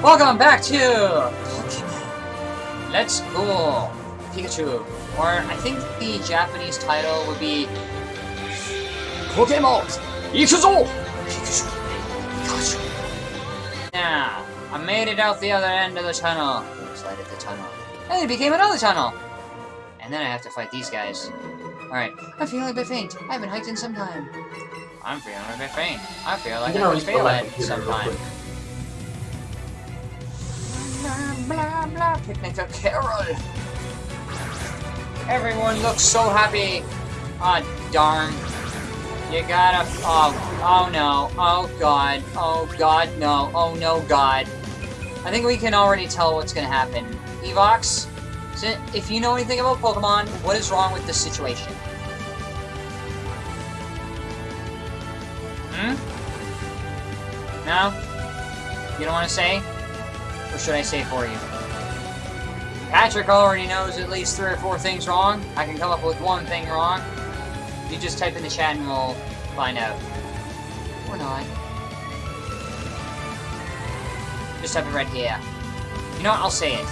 Welcome back to Pokemon. Let's go Pikachu. Or I think the Japanese title would be Pokemon Ikuzo Pikachu. Pikachu. Now, I made it out the other end of the tunnel. Slide the tunnel. And it became another tunnel. And then I have to fight these guys. Alright, I'm feeling a bit faint. I haven't hiked in some time. I'm feeling a bit faint. I feel like I could always fail go Blah, blah. Picnic of Carol. Everyone looks so happy. Ah, darn. You gotta. Oh, oh no. Oh god. Oh god, no. Oh no, god. I think we can already tell what's gonna happen. Evox, if you know anything about Pokemon, what is wrong with this situation? Hmm? No? You don't want to say? Or should I say for you? Patrick already knows at least three or four things wrong. I can come up with one thing wrong. You just type in the chat and we'll find out. Or not. Just type it right here. You know what? I'll say it.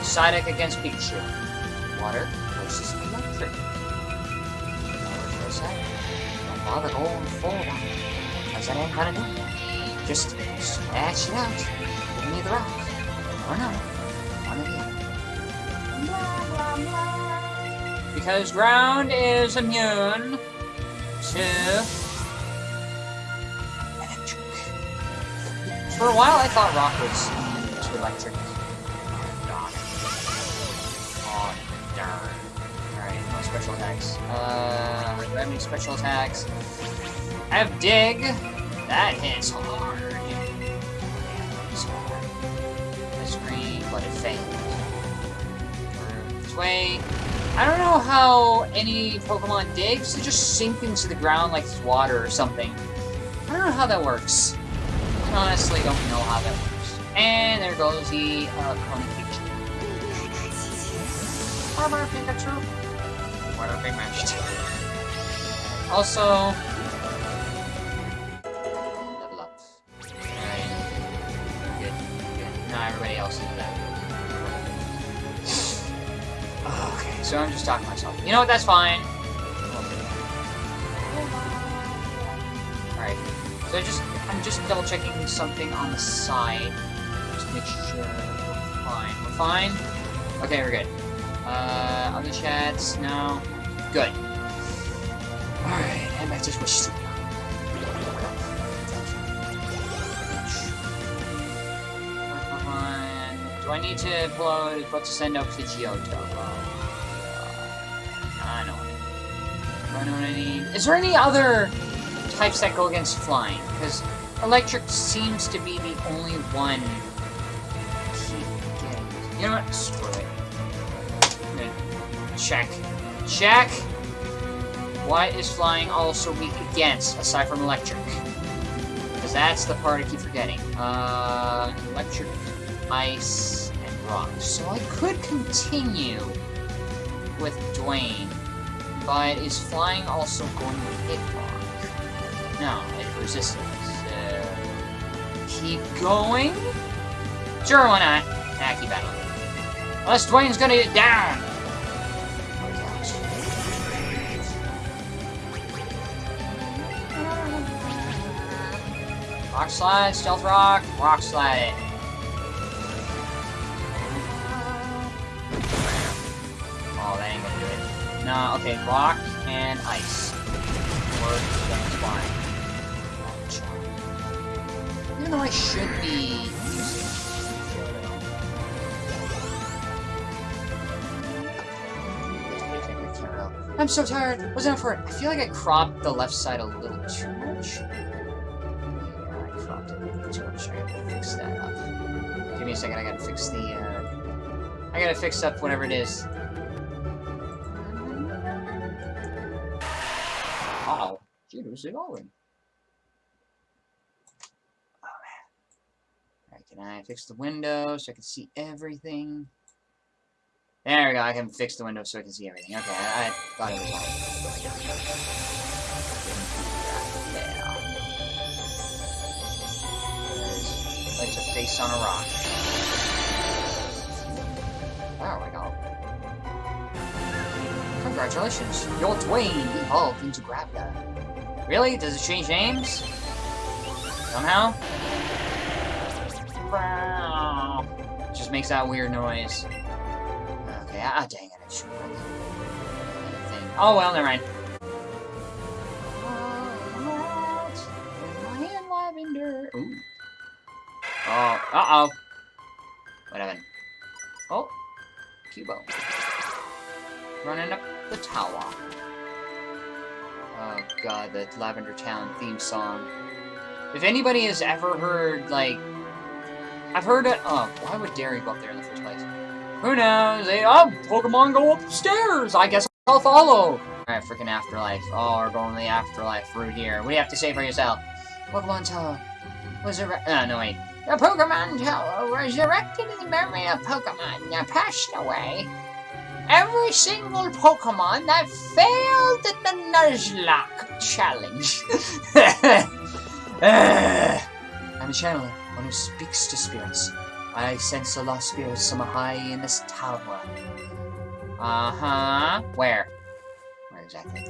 Psyduck against Pikachu. Water versus electric. A second. Don't bother going forward. Because that ain't gonna do. Just scratch it out. Give me the rock. One blah. Because ground is immune to electric. For a while, I thought rock was immune to electric. Oh, darn. Alright, no special attacks. Uh, I have any special attacks? I have dig. That hits hard. It failed. This way. I don't know how any Pokemon digs. They just sink into the ground like it's water or something. I don't know how that works. I honestly don't know how that works. And there goes the uh, Kona Pikachu. Armor Pikachu. What a big match. Also, everybody else is that. So I'm just talking myself. You know what, that's fine. Alright. So I just I'm just double checking something on the side. Just make sure we're fine. We're fine? Okay, we're good. Uh other chats, no. Good. Alright, and back to. Pokemon. Do I need to upload what to send up to Johto? Is there any other types that go against flying? Because electric seems to be the only one. You know what? Screw it. Check. Check! What is flying also weak against, aside from electric? Because that's the part I keep forgetting. Uh, electric, ice, and rock. So I could continue with Dwayne, but is flying also going to hit rock? No, it resisted. So keep going. Sure, why not? Ah, keep battling. Unless Dwayne's gonna get down. Rock slide, stealth rock, rock slide. No, okay, rock and ice. Or that's fine. Even though I should be using I'm so tired. Wasn't it for it? I feel like I cropped the left side a little too much. Yeah, I cropped it a little too much. I gotta fix that up. Give me a second. I gotta fix the. Uh... I gotta fix up whatever it is. Is it going? Oh, man. Can I fix the window so I can see everything? There we go, I can fix the window so I can see everything. Okay, I, I thought it was all It's a face on a rock. There we go. Congratulations, you're Dwayne evolved into Graveler. Really? Does it change names? Somehow? Just makes that weird noise. Okay, ah, dang it, I should thing. Oh well, never mind. Ooh. Oh, uh-oh. What happened? Oh, Cubo. Running up the tower. Oh god, the Lavender Town theme song. If anybody has ever heard, like... I've heard it... Oh, why would Derry go up there in the first place? Who knows? They, oh, Pokemon go upstairs! I guess I'll follow! Alright, freaking Afterlife. Oh, we're going to the Afterlife route here. What do you have to say for yourself? Pokemon Tower was a... Oh, uh, no, wait. The Pokemon Tower was erected in the memory of Pokemon that passed away. Every single Pokemon that failed at the Nuzlocke challenge. I'm a channeler, one who speaks to spirits. I sense a lost spirit somewhere high in this tower. Uh-huh. Where? Where exactly?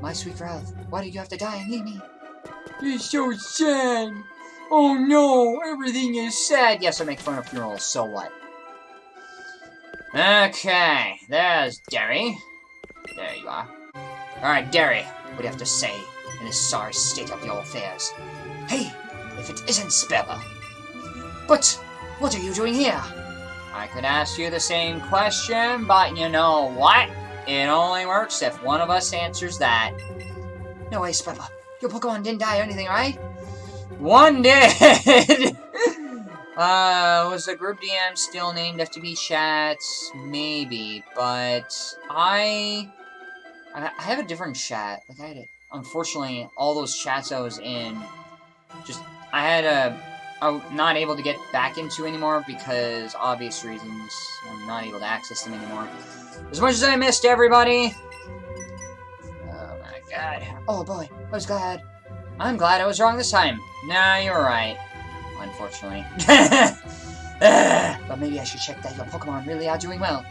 My sweet Ralph, why did you have to die and leave me? You're so sad. Oh no, everything is sad. Yes, I make fun of funerals, so what? Okay, there's Derry. There you are. Alright, Derry, what do you have to say in this sorry state of your affairs? Hey, if it isn't Spella. But, what are you doing here? I could ask you the same question, but you know what? It only works if one of us answers that. No way, Spella. Your Pokemon didn't die or anything, right? One did! uh, was the group DM still named FTB Chats? Maybe, but I... I have a different chat. Like, I had a, Unfortunately, all those chats I was in, just... I had a... I'm not able to get back into anymore because obvious reasons. I'm not able to access them anymore. As much as I missed everybody... Oh my god. Oh boy, I was glad. I'm glad I was wrong this time. Nah, you're right. Unfortunately. but maybe I should check that your Pokemon really are doing well.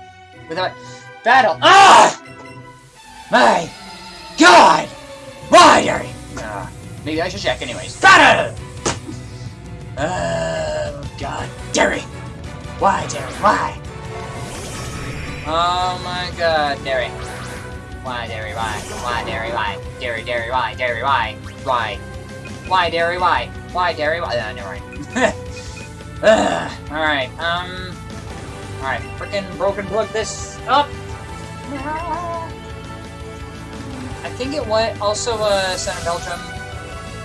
Without battle. Ah! My God! Why, Gary? Uh, maybe I should check anyways. Battle! Oh, God. Derry! Why, Derry? Why? Oh my god, Derry. Why, Derry, why? Why, Derry, why? Derry, Derry, why? Derry, why? Why? Why, Derry, why? Why, Derry, why? Uh, never mind. Alright, um... Alright, freaking broken plug this up! I think it was also uh, Son Belgium.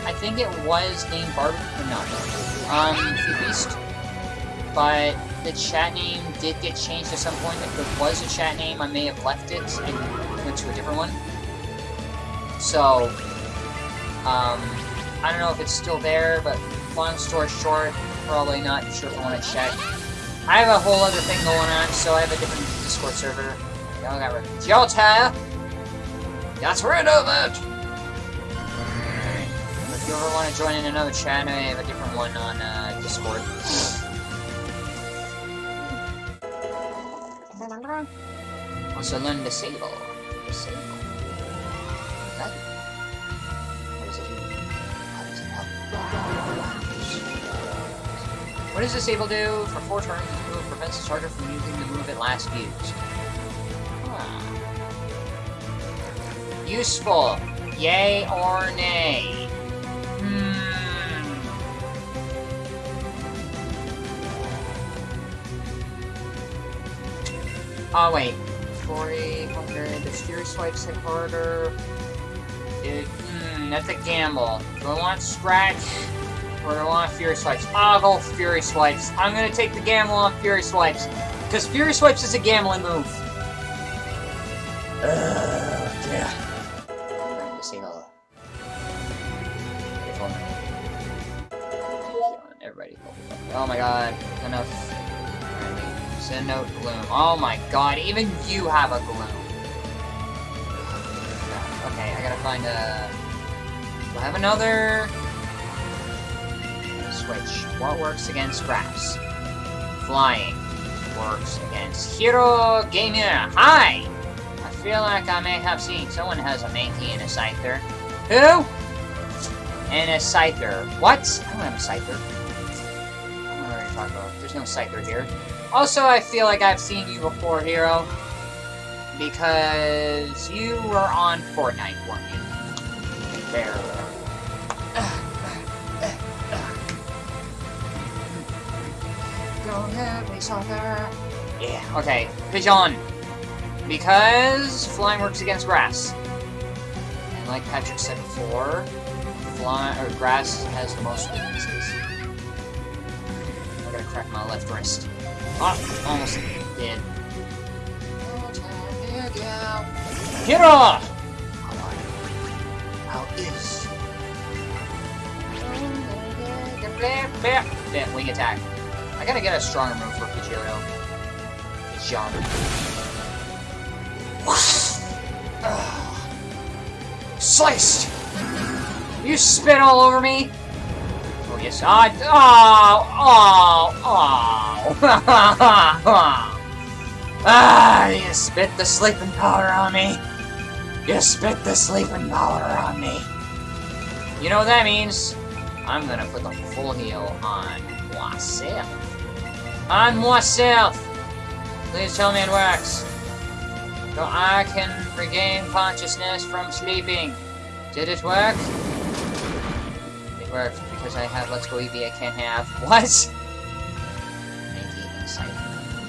I think it was named Barb... No. Um, Beast. But the chat name did get changed at some point. If it was a chat name, I may have left it and went to a different one. So, um, I don't know if it's still there, but long story short, probably not sure if I want to check. I have a whole other thing going on, so I have a different Discord server. Y'all got rid of Jota! Got rid of it! If you ever want to join in another chat, I have a different one on uh, Discord. Also learn Disable. Disable. What does Disable do? For four turns, this move prevents the starter from using the move it last used. Huh. Useful. Yay or nay? Hmm. Oh, wait. 400. The Fury Swipes hit harder. Hmm, that's a gamble. Do I want Scratch? Do I want Fury Swipes? I'll go Fury Swipes. I'm gonna take the gamble on Fury Swipes. Because Fury Swipes is a gambling move. Ugh, yeah. Uh, everybody. Oh my god. Enough. Send out Gloom. Oh my god, even you have a Gloom. Okay, I gotta find a... Do I have another... Switch. What works against Grass? Flying. Works against Hero Gamer. Hi! I feel like I may have seen someone has a Mankey and a Scyther. Who? And a Scyther. What? I don't have a Scyther. I don't about. There's no Scyther here. Also, I feel like I've seen you before, Hero. Because you were on Fortnite, weren't you? There. Don't have me soccer. Yeah, okay. Pigeon. Because flying works against grass. And like Patrick said before, fly or grass has the most weaknesses. I'm gonna crack my left wrist. Ah, almost did. Get off! How is? Wing attack. Gotta get a stronger move for Pidgeotto. Pidgeotto. Sliced! You spit all over me? Oh, yes. I. Oh! Oh! Oh! ah! You spit the sleeping powder on me. You spit the sleeping powder on me. You know what that means? I'm gonna put the full heal on myself. On myself! Please tell me it works. So I can regain consciousness from sleeping. Did it work? It worked because I have Let's Go Eevee I can't have. What?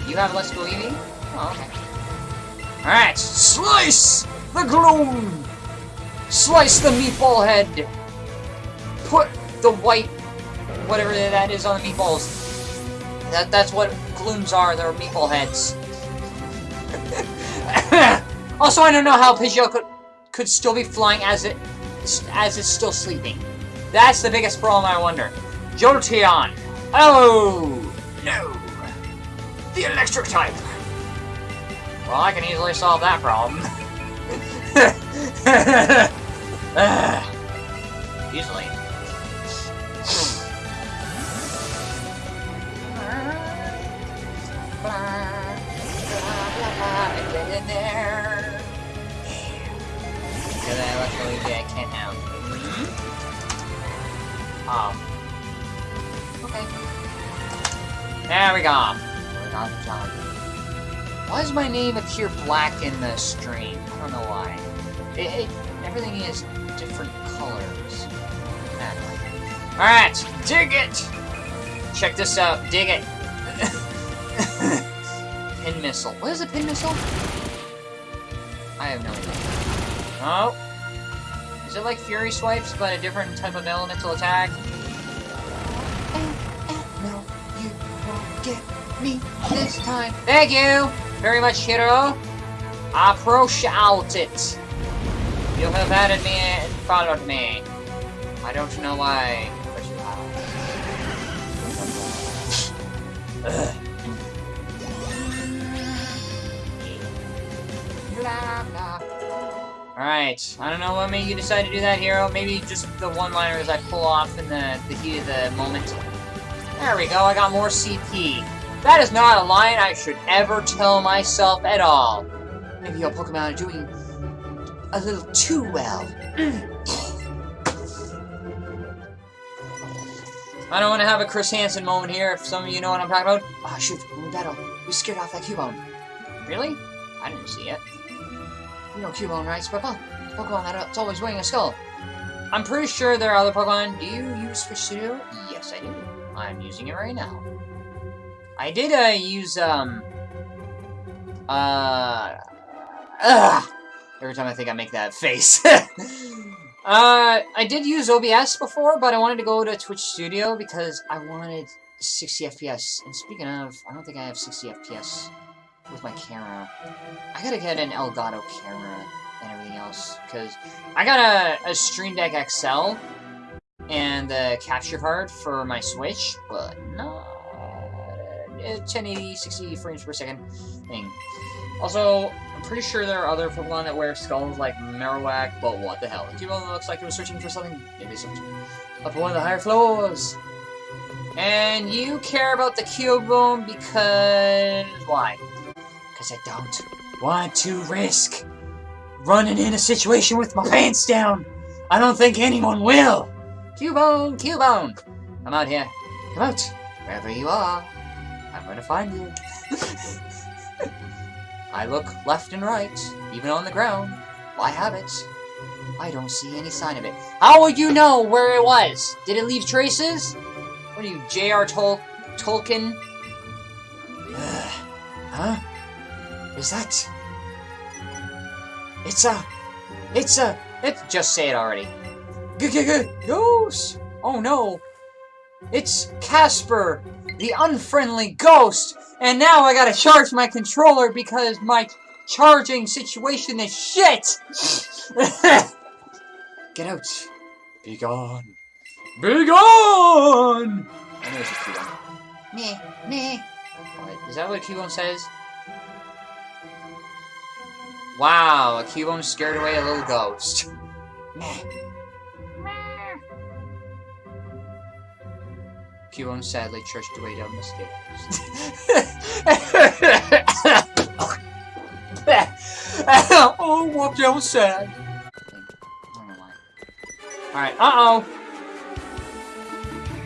You have Let's Go Eevee? Oh, okay. Alright, slice the gloom! Slice the meatball head! Put the white, whatever that is on the meatballs. That, that's what glooms are, they're meeple heads. also, I don't know how Pidgeot could, could still be flying as it as it's still sleeping. That's the biggest problem, I wonder. Jolteon! Oh! No! The electric type! Well, I can easily solve that problem. easily. Oh. Okay. There we go. Why does my name appear black in the stream? I don't know why. It, it, everything is different colors. Alright, dig it! Check this out, dig it. pin missile. What is a pin missile? I have no idea. Oh. Is it like Fury Swipes, but a different type of elemental attack? No, you won't get me this time. Thank you very much, Hero. I appreciate it. You have added me and followed me. I don't know why, but you have. Alright, I don't know what made you decide to do that, Hero. Maybe just the one-liners I pull off in the, the heat of the moment. There we go, I got more CP. That is not a line I should ever tell myself at all. Maybe your Pokemon are doing a little too well. I don't want to have a Chris Hansen moment here, if some of you know what I'm talking about. Ah, oh, shoot, we battle, we scared off that Cubone. Really? I didn't see it. You know Cubone, right, Sprickle? Pokemon that's always wearing a skull. I'm pretty sure there are other Pokemon. Do you use Studio? Yes, I do. I'm using it right now. I did, uh, use, um... Uh... Ugh! Every time I think I make that face. uh, I did use OBS before, but I wanted to go to Twitch Studio because I wanted 60 FPS. And speaking of, I don't think I have 60 FPS with my camera. I gotta get an Elgato camera and everything else, because I got a, a Stream Deck XL and the capture card for my Switch, but not a 1080, 60 frames per second thing. Also, I'm pretty sure there are other Pokemon that wear skulls like Marowak, but what the hell? Cubone looks like it was searching for something. Maybe something up one of the higher floors. And you care about the Cubone because... why? Because I don't want to risk running in a situation with my pants down. I don't think anyone will. Cubone, Cubone, come out here. Come out, wherever you are. I'm gonna find you. I look left and right, even on the ground, I have it. I don't see any sign of it. How would you know where it was? Did it leave traces? What are you, J.R. Tol Tolkien? huh? Is that... It's a... It's a... It, just say it already. G -g -g Ghost! Oh no! It's Casper, the unfriendly ghost! And now I gotta charge my controller because my charging situation is shit! Get out. Be gone. Be gone! I know it's a Cubone. Meh, meh. What, is that what a Cubone says? Wow, a Cubone scared away a little ghost. Cubone sadly trudged away down the stairs. oh, what that was sad. Alright, uh-oh!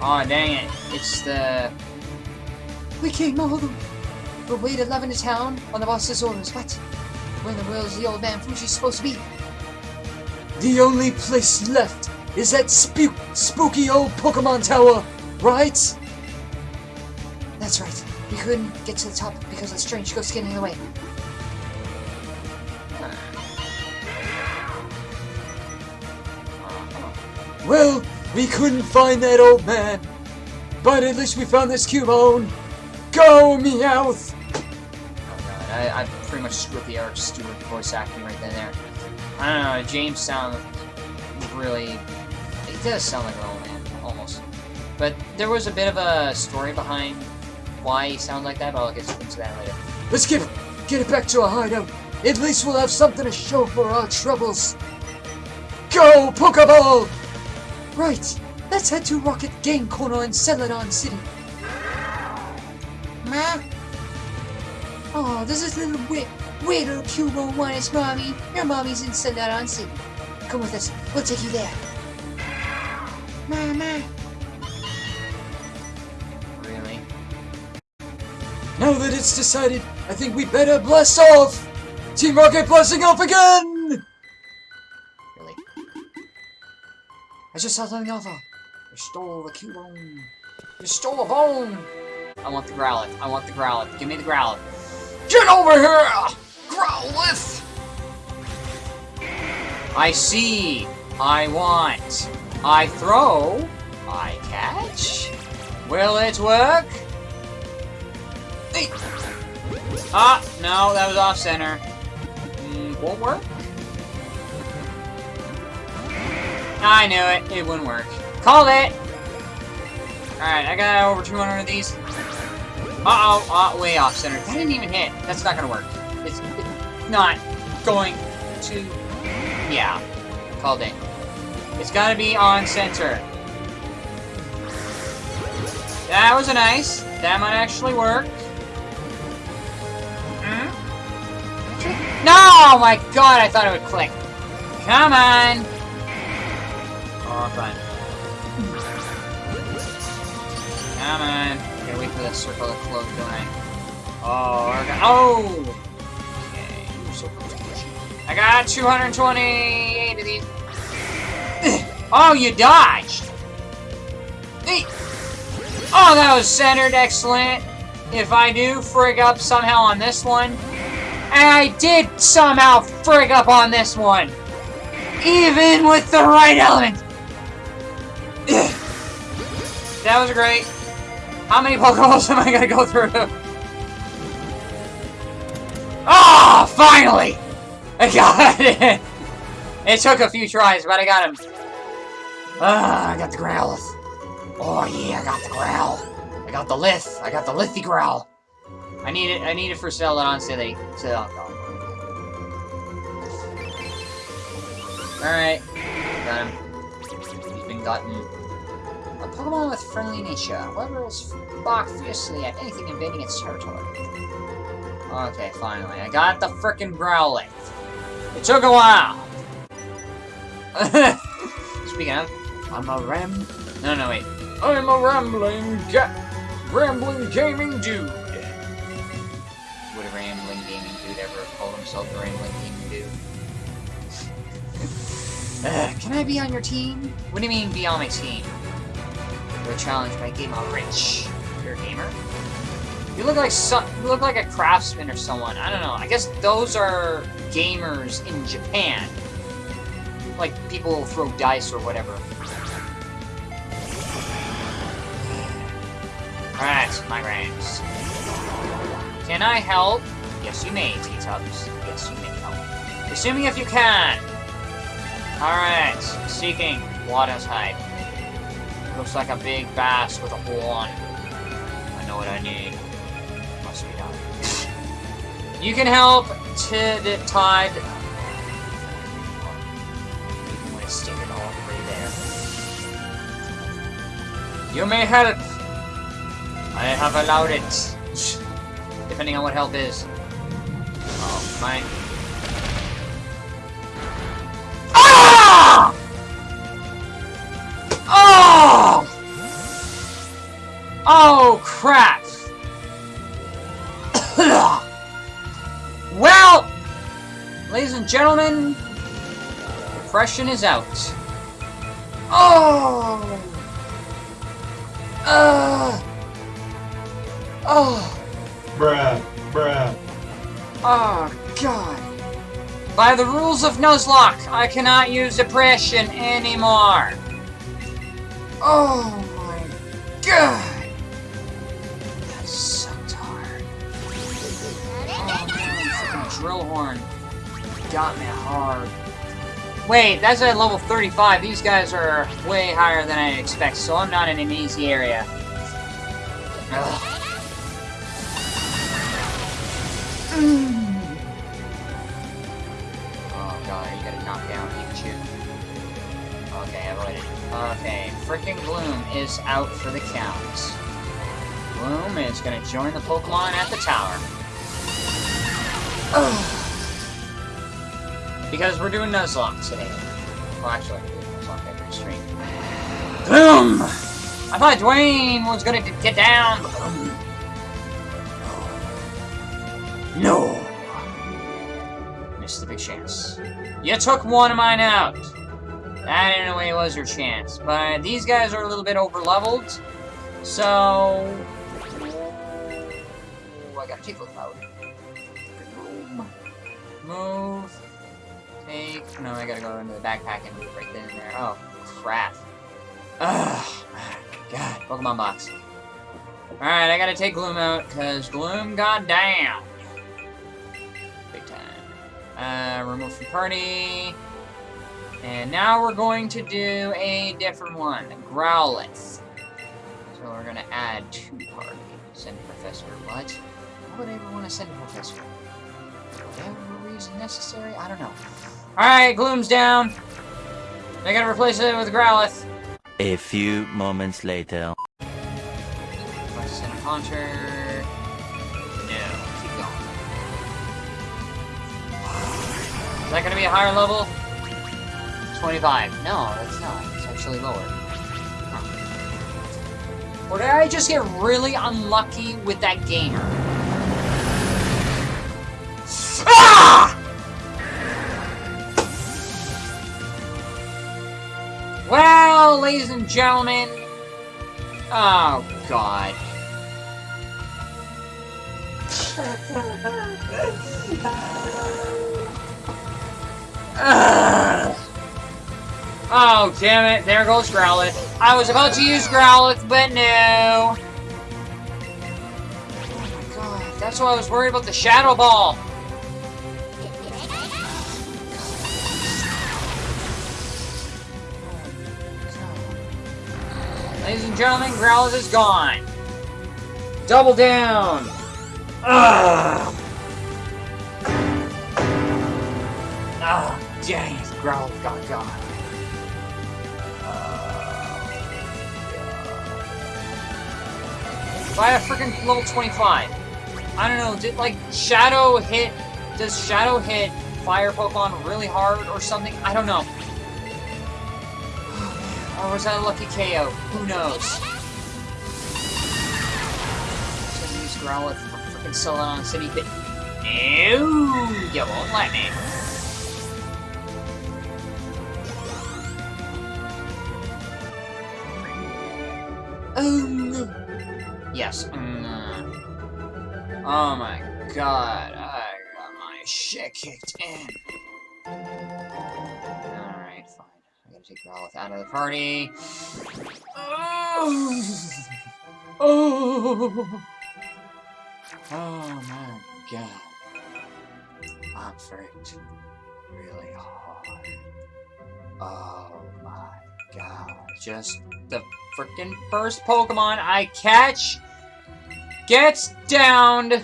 Oh, dang it. It's the... We came all the... Wait 11 to town on the boss's orders. What? Where in the world is the old man Fuji supposed to be? The only place left is that spook spooky old Pokemon Tower Right? That's right. We couldn't get to the top because of the strange ghost getting in the way. Well, we couldn't find that old man. But at least we found this Cubone. Go, Meowth! God, I, I pretty much screwed the Eric Stuart voice acting right then there. I don't know, James sounds really... He does sound like an old man, almost. But there was a bit of a story behind why he sounds like that, but I'll get into that later. Let's get, get it back to our hideout. At least we'll have something to show for our troubles. Go, Pokeball! Right, let's head to Rocket Game Corner in Celadon City. Ma? Oh, this is little wit. Wait, little Cubone want his mommy. Your mommy's in Celadon City. Come with us. We'll take you there. Mama. Really? Now that it's decided, I think we better blast off! Team Rocket blasting off again! Really? I just saw something else. You stole the Cubone. You stole a bone! I want the Growlithe. I want the Growlithe. Give me the Growlithe. Get over here! Growlithe! I see. I want. I throw. I catch. Will it work? Ah, no, that was off center. Mm, won't work? I knew it. It wouldn't work. Called it! Alright, I got over 200 of these. Uh-oh, uh, way off center. That didn't even hit. That's not gonna work. It's, it's not going to... Yeah. Called it. It's gotta be on center. That was a nice. That might actually work. No! My god, I thought it would click. Come on! Oh, fine. Come on. I gotta wait for the circle to close, don't I? Oh, oh! Okay, you're so close. I got 228 of these. oh, you dodged! Oh, that was centered, excellent. If I do frig up somehow on this one, and I did somehow frig up on this one. Even with the right element. that was great. How many Pokeballs am I gonna go through? Ah, oh, finally! I got it! It took a few tries, but I got him. Ah, I got the Growlithe. Oh yeah, I got the Growl. I got the Lith. I got the Lithy Growl. I need it. I need it for Celadon City. So. Alright. Got him. He's been gotten. A Pokemon with friendly nature. Is bark fiercely at anything invading its territory. Okay, finally. I got the frickin' Growlithe. It took a while. Speaking of, I'm a ram. No, no, wait. I'm a rambling, ga rambling gaming dude. Would a rambling gaming dude ever call himself a rambling gaming dude? uh, can I be on your team? What do you mean, be on my team? You're challenged by Gamer Rich. You're a gamer? You look like some, you look like a craftsman or someone. I don't know. I guess those are gamers in Japan. Like people who throw dice or whatever. Alright, my ranks. Can I help? Yes, you may, T-Tubs. Yes, you may help. Assuming if you can. Alright, Seaking Water's hide. Looks like a big bass with a horn. I know what I need. Must be done. you can help the tide. It all the way there. You may help. I have allowed it. Depending on what help is. Oh, fine. Oh, crap! well, ladies and gentlemen, depression is out. Oh! Uh! Oh! Bruh, bruh. Oh, God. By the rules of Nuzlocke, I cannot use depression anymore. Oh my god! Freaking drill horn got me hard. Wait, that's at level 35. These guys are way higher than I expect, so I'm not in an easy area. Oh god, you gotta knock down Pikachu. Okay, avoided. Okay, freaking Gloom is out for the count. Gloom is gonna join the Pokemon at the tower. because we're doing Nuzlocke today. Well, actually, we're doing Nuzlocke every stream. Boom! I thought Dwayne was gonna get down, Gloom. No! Missed the big chance. You took one of mine out! That, in a way, was your chance. But these guys are a little bit over-leveled, so... Ooh, I take a mode. Move. Take... No, I gotta go into the backpack and right then and there. Oh, crap. Ugh. God, Pokemon box. Alright, I gotta take Gloom out, because Gloom got down. Big time. Uh, remove from party. And now we're going to do a different one, Growlithe. So we're to add two party. Send Professor what? Why would I ever want to send Professor? Reason necessary? I don't know. Alright, Gloom's down. I gotta replace it with Growlithe. A few moments later. Let's Haunter. No, keep going. Is that gonna be a higher level? 25. No, that's not. It's actually lower. Huh. Or did I just get really unlucky with that gamer? Ah! Ladies and gentlemen... Oh, God. Oh, damn it. There goes Growlithe. I was about to use Growlithe, but no. Oh my god. That's why I was worried about the Shadow Ball. Ladies and gentlemen, Growlithe is gone. Double down. Ugh. Ah, dang it. Growlithe got gone. By a freaking level 25. I don't know, did like Shadow hit does Shadow hit fire Pokemon really hard or something. I don't know. Or was that a lucky KO? Who knows? Should use Growlithe for freaking Celadon City, but no, you won't let me. Um, yes. mm. Oh my god, I got my shit kicked in. Take Growlithe out of the party. Oh! Oh! Oh my god. I'm freaked really hard. Oh my god. Just the freaking first Pokemon I catch gets downed.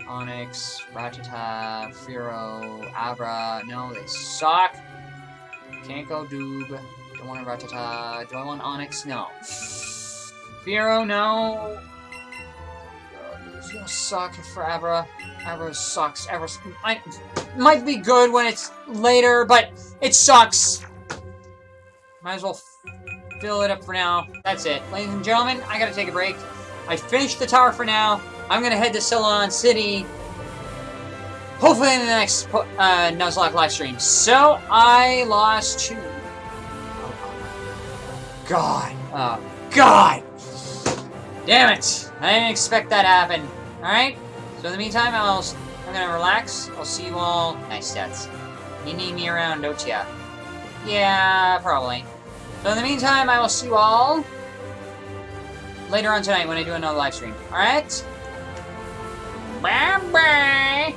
Onix, Rattata, Firo, Abra. No, they suck. Can't go Doob. Don't want a Rattata. Do I want Onix? No. Firo, no. It's gonna suck for Abra. Abra sucks. Abra might, might be good when it's later, but it sucks. Might as well fill it up for now. That's it. Ladies and gentlemen, I gotta take a break. I finished the tower for now. I'm gonna head to Celadon City. Hopefully in the next uh, Nuzlocke live stream. So, I lost two. Oh, God. Oh, God! Damn it! I didn't expect that to happen. Alright? So in the meantime, I'll, I'm gonna relax. I'll see you all... Nice stats. You need me around, don't ya? Yeah, probably. So in the meantime, I will see you all later on tonight when I do another live stream. Alright? Bye-bye!